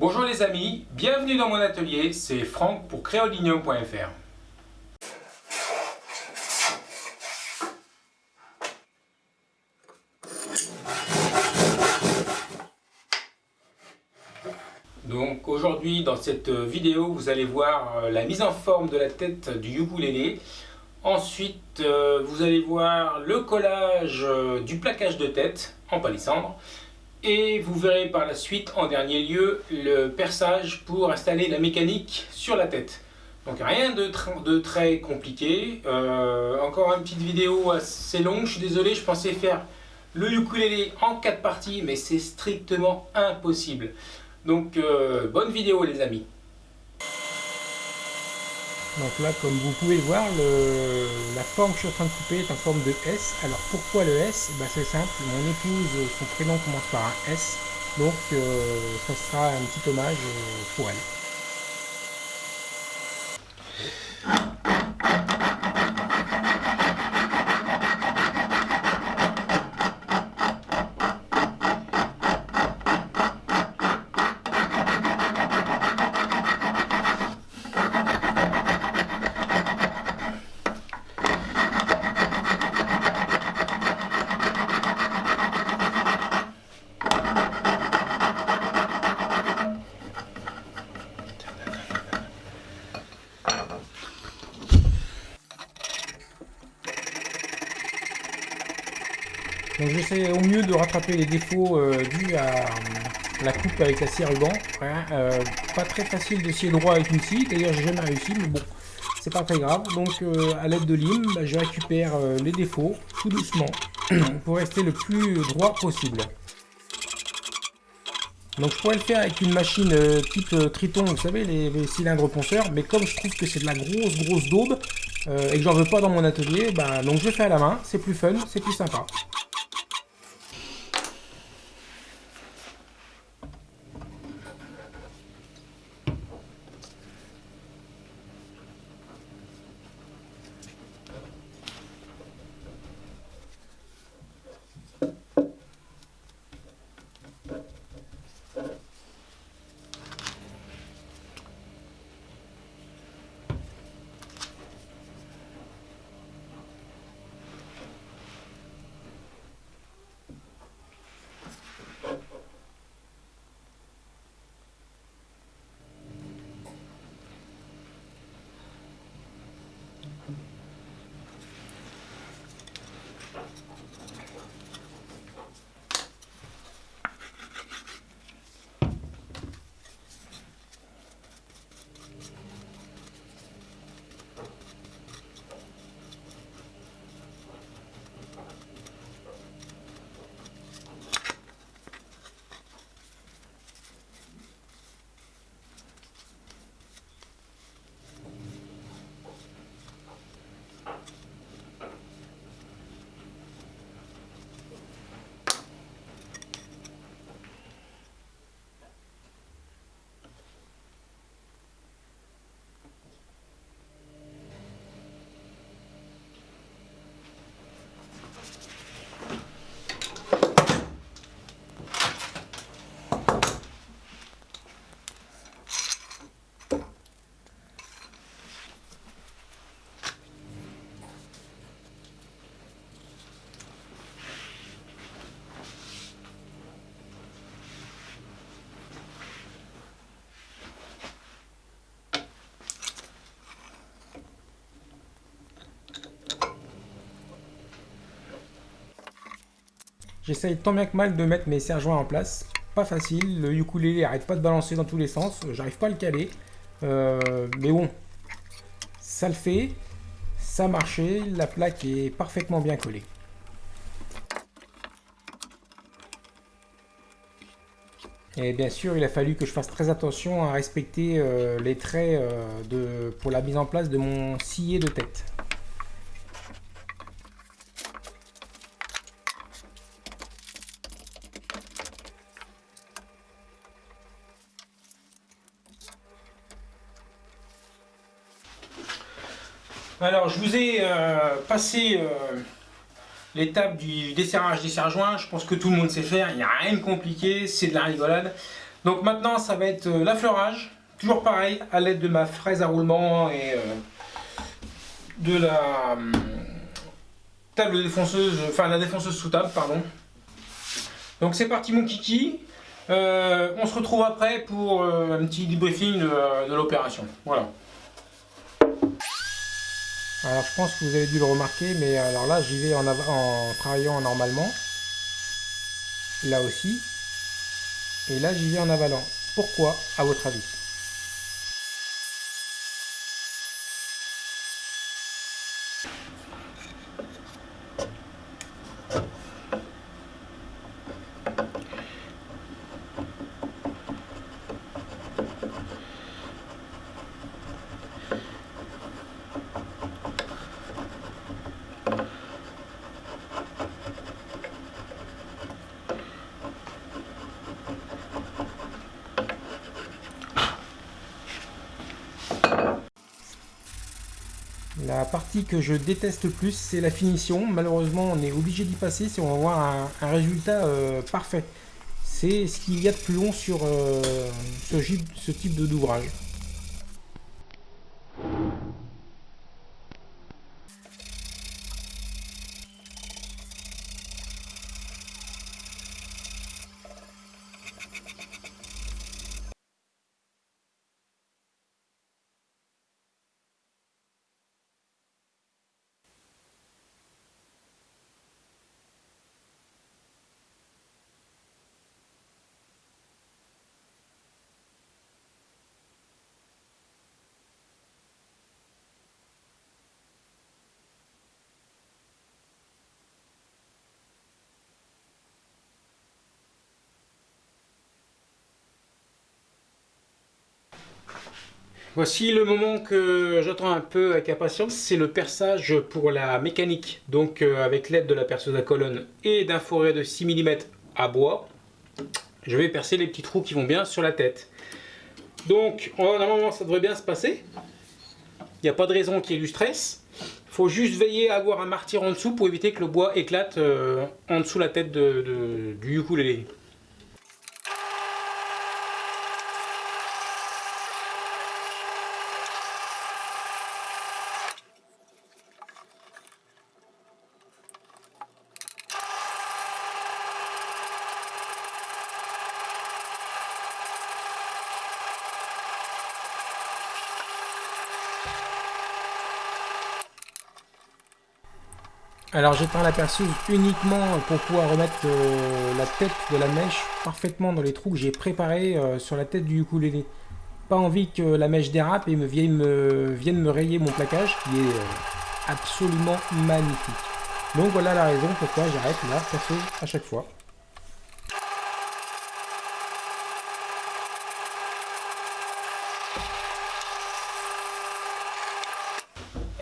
Bonjour les amis, bienvenue dans mon atelier, c'est Franck pour créolinium.fr. Donc aujourd'hui dans cette vidéo vous allez voir euh, la mise en forme de la tête du ukulélé. Ensuite euh, vous allez voir le collage euh, du plaquage de tête en palissandre. Et vous verrez par la suite, en dernier lieu, le perçage pour installer la mécanique sur la tête. Donc rien de, très compliqué. Euh, encore une petite vidéo assez longue, je suis désolé, je pensais faire le ukulélé en quatre parties, mais c'est strictement impossible. Donc euh, bonne vidéo les amis. Donc là, comme vous pouvez le voir, la forme que je suis en train de couper est en forme de S. Alors pourquoi le S? Bah, C'est simple, mon épouse, son prénom commence par un S, donc euh, ça sera un petit hommage euh, pour elle. Donc j'essaie au mieux de rattraper les défauts euh, dus à la coupe avec la scie ruban. Euh, pas très facile de scier droit avec une scie, d'ailleurs j'ai jamais réussi, mais bon, c'est pas très grave. Donc euh, à l'aide de lime, bah, je récupère les défauts tout doucement pour rester le plus droit possible. Donc je pourrais le faire avec une machine type Triton, vous savez, les, les, cylindres ponceurs, mais comme je trouve que c'est de la grosse grosse daube, et que j'en veux pas dans mon atelier, bah, donc je fais à la main, c'est plus fun, c'est plus sympa. J'essaye tant bien que mal de mettre mes serre-joints en place. Pas facile, le ukulélé arrête pas de balancer dans tous les sens, j'arrive pas à le caler. Euh, mais bon, ça le fait, ça a marché, la plaque est parfaitement bien collée. Et bien sûr, il a fallu que je fasse très attention à respecter euh, les traits euh, pour la mise en place de mon scié de tête. Alors, je vous ai euh, passé euh, l'étape du desserrage des serre-joints. Je pense que tout le monde sait faire, il n'y a rien de compliqué, c'est de la rigolade. Donc maintenant, ça va être euh, l'affleurage. Toujours pareil, à l'aide de ma fraise à roulement et de la hum, table défonceuse, enfin la défonceuse sous table, pardon. Donc c'est parti mon kiki. On se retrouve après pour un petit debriefing de, de l'opération. Voilà. Alors je pense que vous avez dû le remarquer, mais alors là j'y vais en, en travaillant normalement. Là aussi. Et là j'y vais en avalant. Pourquoi à votre avis? La partie que je déteste le plus, c'est la finition. Malheureusement, on est obligé d'y passer si on va avoir un, résultat euh, parfait. C'est ce qu'il y a de plus long sur euh, ce, ce type d'ouvrage. Voici le moment que j'attends un peu avec impatience, c'est le perçage pour la mécanique. Donc euh, avec l'aide de la perceuse à colonne et d'un forêt de 6 mm à bois, je vais percer les petits trous qui vont bien sur la tête. Donc normalement ça devrait bien se passer. Il n'y a pas de raison qu'il y ait du stress. Il faut juste veiller à avoir un martyr en dessous pour éviter que le bois éclate euh, en dessous la tête de, du ukulélé. Alors j'éteins la perceuse uniquement pour pouvoir remettre euh, la tête de la mèche parfaitement dans les trous que j'ai préparés euh, sur la tête du ukulélé. Pas envie que la mèche dérape et me vienne, me, vienne me rayer mon plaquage qui est euh, absolument magnifique. Donc voilà la raison pourquoi j'arrête la perceuse à chaque fois.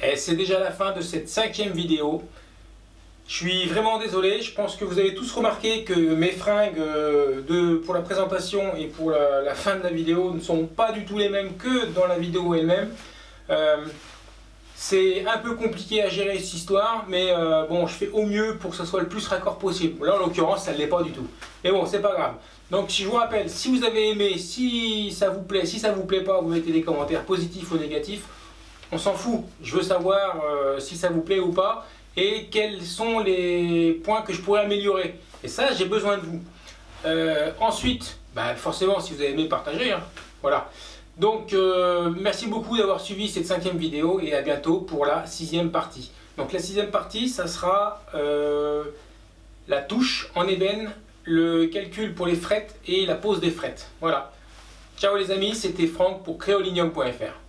Et c'est déjà la fin de cette cinquième vidéo. Je suis vraiment désolé, je pense que vous avez tous remarqué que mes fringues euh, de, pour la présentation et pour la, fin de la vidéo ne sont pas du tout les mêmes que dans la vidéo elle-même. Euh, c'est un peu compliqué à gérer cette histoire, mais euh, bon, je fais au mieux pour que ce soit le plus raccord possible. Là, en l'occurrence, ça ne l'est pas du tout. Mais bon, c'est pas grave. Donc, si je vous rappelle, si vous avez aimé, si ça vous plaît, si ça vous plaît pas, vous mettez des commentaires positifs ou négatifs. On s'en fout. Je veux savoir si ça vous plaît ou pas et quels sont les points que je pourrais améliorer. Et ça, j'ai besoin de vous. Euh, ensuite, bah, forcément, si vous avez aimé, partagez. Hein. Voilà. Donc, euh, merci beaucoup d'avoir suivi cette cinquième vidéo et à bientôt pour la sixième partie. Donc, la sixième partie, ça sera euh, la touche en ébène, le calcul pour les frettes et la pose des frettes. Voilà. Ciao les amis, c'était Franck pour créolinium.fr.